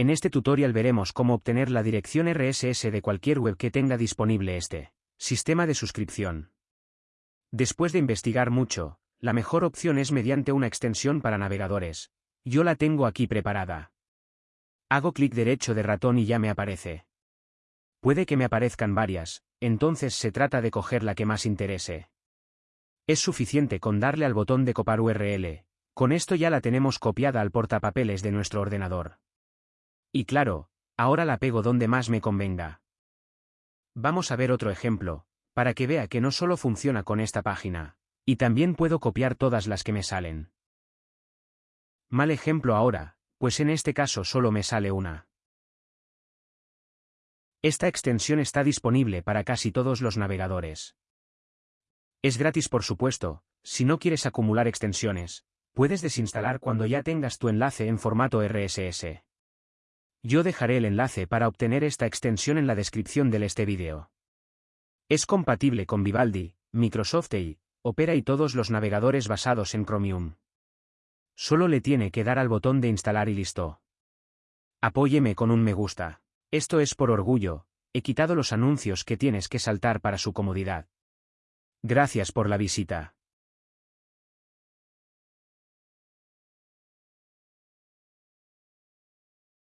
En este tutorial veremos cómo obtener la dirección RSS de cualquier web que tenga disponible este sistema de suscripción. Después de investigar mucho, la mejor opción es mediante una extensión para navegadores. Yo la tengo aquí preparada. Hago clic derecho de ratón y ya me aparece. Puede que me aparezcan varias, entonces se trata de coger la que más interese. Es suficiente con darle al botón de copiar URL, con esto ya la tenemos copiada al portapapeles de nuestro ordenador. Y claro, ahora la pego donde más me convenga. Vamos a ver otro ejemplo, para que vea que no solo funciona con esta página, y también puedo copiar todas las que me salen. Mal ejemplo ahora, pues en este caso solo me sale una. Esta extensión está disponible para casi todos los navegadores. Es gratis por supuesto, si no quieres acumular extensiones, puedes desinstalar cuando ya tengas tu enlace en formato RSS. Yo dejaré el enlace para obtener esta extensión en la descripción de este vídeo. Es compatible con Vivaldi, Microsoft Edge, Opera y todos los navegadores basados en Chromium. Solo le tiene que dar al botón de instalar y listo. Apóyeme con un me gusta. Esto es por orgullo, he quitado los anuncios que tienes que saltar para su comodidad. Gracias por la visita.